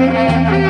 Música